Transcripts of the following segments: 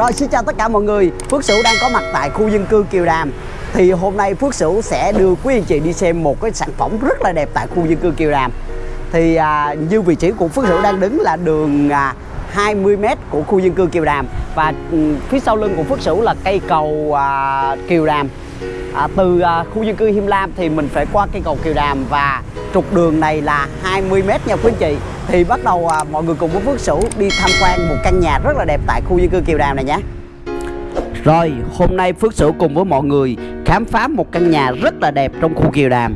Rồi xin chào tất cả mọi người. Phước Sửu đang có mặt tại khu dân cư Kiều Đàm. Thì hôm nay Phước Sửu sẽ đưa quý anh chị đi xem một cái sản phẩm rất là đẹp tại khu dân cư Kiều Đàm. Thì à, như vị trí của Phước Sửu đang đứng là đường à, 20m của khu dân cư Kiều Đàm. Và ừ, phía sau lưng của Phước Sửu là cây cầu à, Kiều Đàm à, Từ à, khu dân cư Him Lam thì mình phải qua cây cầu Kiều Đàm Và trục đường này là 20m nha quý anh chị. Thì bắt đầu à, mọi người cùng với Phước Sửu đi tham quan một căn nhà rất là đẹp tại khu dân cư Kiều Đàm này nhé. Rồi, hôm nay Phước Sửu cùng với mọi người khám phá một căn nhà rất là đẹp trong khu Kiều Đàm.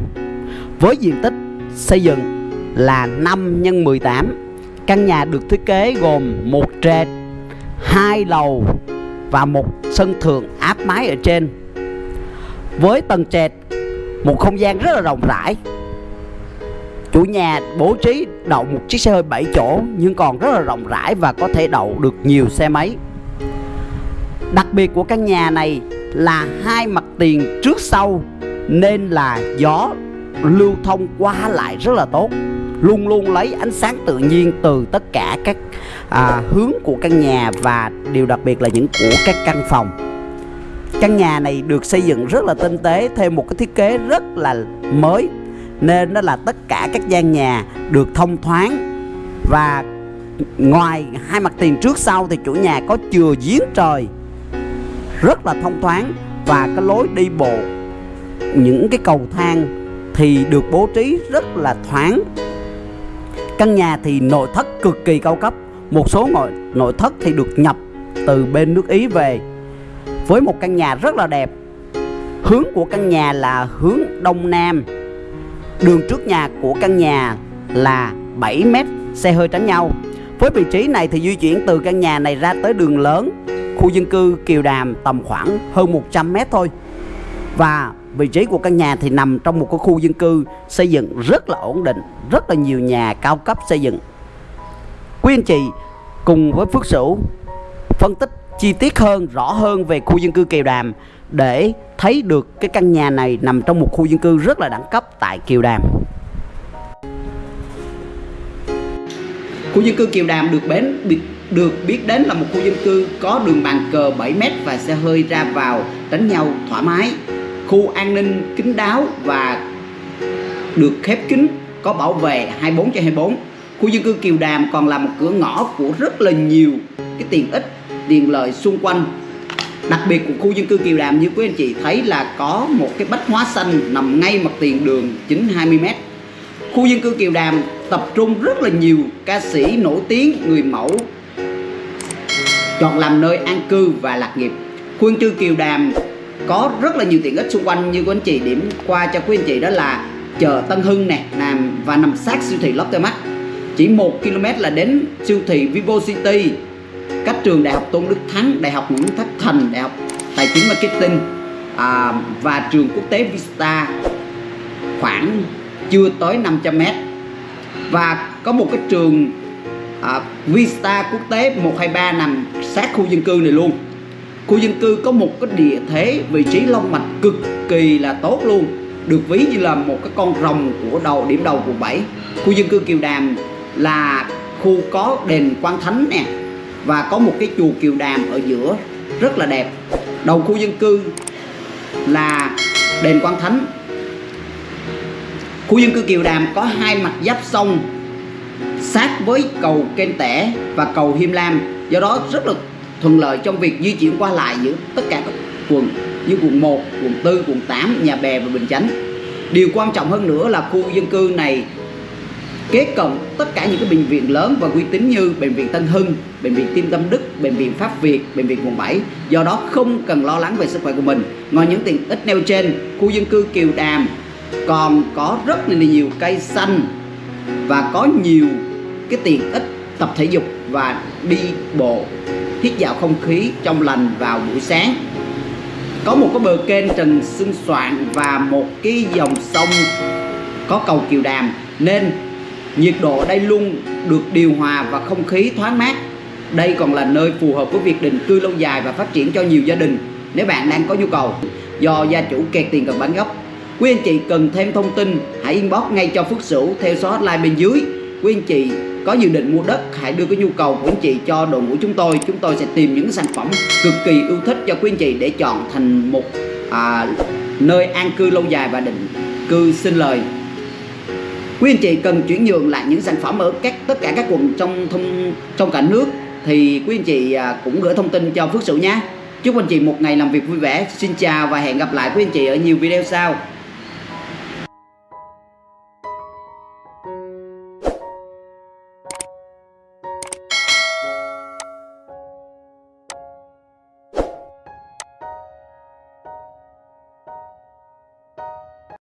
Với diện tích xây dựng là 5 x 18 Căn nhà được thiết kế gồm một trệt, hai lầu và một sân thượng áp mái ở trên. Với tầng trệt, một không gian rất là rộng rãi. Chủ nhà bố trí đậu một chiếc xe hơi 7 chỗ nhưng còn rất là rộng rãi và có thể đậu được nhiều xe máy. Đặc biệt của căn nhà này là hai mặt tiền trước sau nên là gió lưu thông qua lại rất là tốt. Luôn luôn lấy ánh sáng tự nhiên từ tất cả các à, hướng của căn nhà và điều đặc biệt là những của các căn phòng căn nhà này được xây dựng rất là tinh tế thêm một cái thiết kế rất là mới. Nên đó là tất cả các gian nhà được thông thoáng. Và ngoài hai mặt tiền trước sau thì chủ nhà có chừa giếng trời. Rất là thông thoáng và cái lối đi bộ. Những cái cầu thang thì được bố trí rất là thoáng. Căn nhà thì nội thất cực kỳ cao cấp. Một số nội, nội thất thì được nhập từ bên nước Ý về với một căn nhà rất là đẹp. Hướng của căn nhà là hướng đông nam. Đường trước nhà của căn nhà là 7 mét, xe hơi tránh nhau. Với vị trí này thì di chuyển từ căn nhà này ra tới đường lớn, khu dân cư Kiều Đàm tầm khoảng hơn 100 mét thôi. Và vị trí của căn nhà thì nằm trong một cái khu dân cư xây dựng rất là ổn định, rất là nhiều nhà cao cấp xây dựng. Quý anh chị cùng với Phước Sửu phân tích chi tiết hơn, rõ hơn về khu dân cư Kiều Đàm để thấy được cái căn nhà này nằm trong một khu dân cư rất là đẳng cấp tại Kiều Đàm. Khu dân cư Kiều Đàm được bến được biết đến là một khu dân cư có đường bàn cờ 7m và xe hơi ra vào, đánh nhau thoải mái. Khu an ninh kín đáo và được khép kín, có bảo vệ 24 trên 24 khu dân cư Kiều Đàm còn là một cửa ngõ của rất là nhiều cái tiện ích tiền lợi xung quanh. Đặc biệt của khu dân cư Kiều Đàm, như quý anh chị thấy là có một cái bách hóa xanh nằm ngay mặt tiền đường chính 20m khu dân cư Kiều Đàm tập trung rất là nhiều ca sĩ nổi tiếng, người mẫu, chọn làm nơi an cư và lạc nghiệp. Khu dân cư Kiều Đàm có rất là nhiều tiện ích xung quanh, như quý anh chị điểm qua cho quý anh chị đó là chợ Tân Hưng nè, nằm và nằm sát siêu thị Lotte Mart chỉ 1 km là đến siêu thị Vivo City các trường Đại học Tôn Đức Thắng Đại học Nguyễn Thất Thành Đại học Tài chính Marketing à, và trường quốc tế Vista khoảng chưa tới 500 m và có một cái trường à, Vista quốc tế 123 nằm sát khu dân cư này luôn. Khu dân cư có một cái địa thế vị trí long mạch cực kỳ là tốt luôn được ví như là một cái con rồng của đầu điểm đầu quận 7 khu dân cư Kiều Đàm là khu có đền Quan Thánh nè và có một cái chùa Kiều Đàm ở giữa rất là đẹp. Đầu khu dân cư là đền Quan Thánh. Khu dân cư Kiều Đàm có hai mặt giáp sông sát với cầu Kênh Tẻ và cầu Hiêm Lam. Do đó rất là thuận lợi trong việc di chuyển qua lại giữa tất cả các quận như quận 1, quận 4, quận 8, Nhà Bè và Bình Chánh. Điều quan trọng hơn nữa là khu dân cư này kế cận tất cả những cái bệnh viện lớn và uy tín như bệnh viện Tân Hưng, bệnh viện Tim Tâm Đức, bệnh viện Pháp Việt, bệnh viện quận 7. Do đó không cần lo lắng về sức khỏe của mình. Ngoài những tiện ích nêu trên, khu dân cư Kiều Đàm còn có rất là nhiều cây xanh và có nhiều cái tiện ích tập thể dục và đi bộ hít dạo không khí trong lành vào buổi sáng có một cái bờ kênh trần xương soạn và một cái dòng sông có cầu kiều đàm nên nhiệt độ ở đây luôn được điều hòa và không khí thoáng mát. Đây còn là nơi phù hợp với việc định cư lâu dài và phát triển cho nhiều gia đình nếu bạn đang có nhu cầu. Do gia chủ kẹt tiền cần bán gốc quý anh chị cần thêm thông tin hãy inbox ngay cho Phước Sửu theo số hotline bên dưới. Quý anh chị có dự định mua đất hãy đưa cái nhu cầu của anh chị cho đội ngũ chúng tôi. Chúng tôi sẽ tìm những sản phẩm cực kỳ ưu thích cho quý anh chị để chọn thành một à, nơi an cư lâu dài và định cư sinh lời quý anh chị cần chuyển nhượng lại những sản phẩm ở các, tất cả các quận trong thông, trong cả nước thì quý anh chị à, cũng gửi thông tin cho Phước Sửu nhé. Chúc anh chị một ngày làm việc vui vẻ. Xin chào và hẹn gặp lại quý anh chị ở nhiều video sau.